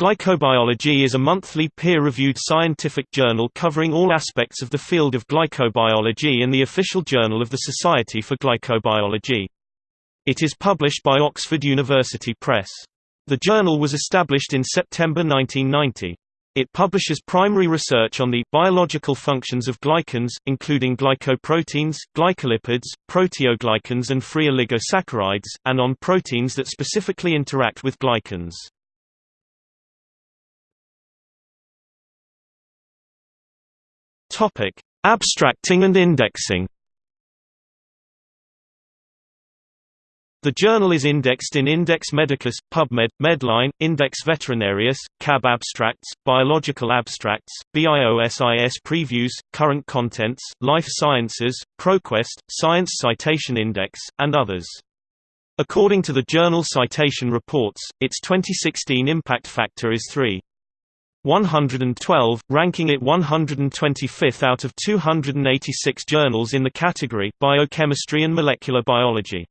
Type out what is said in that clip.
Glycobiology is a monthly peer-reviewed scientific journal covering all aspects of the field of glycobiology and the official journal of the Society for Glycobiology. It is published by Oxford University Press. The journal was established in September 1990. It publishes primary research on the biological functions of glycans, including glycoproteins, glycolipids, proteoglycans and free oligosaccharides, and on proteins that specifically interact with glycans. Topic: Abstracting and indexing. The journal is indexed in Index Medicus, PubMed, Medline, Index Veterinarius, CAB Abstracts, Biological Abstracts, BIOSIS Previews, Current Contents, Life Sciences, ProQuest, Science Citation Index, and others. According to the Journal Citation Reports, its 2016 impact factor is 3. 112, ranking it 125th out of 286 journals in the category Biochemistry and Molecular Biology.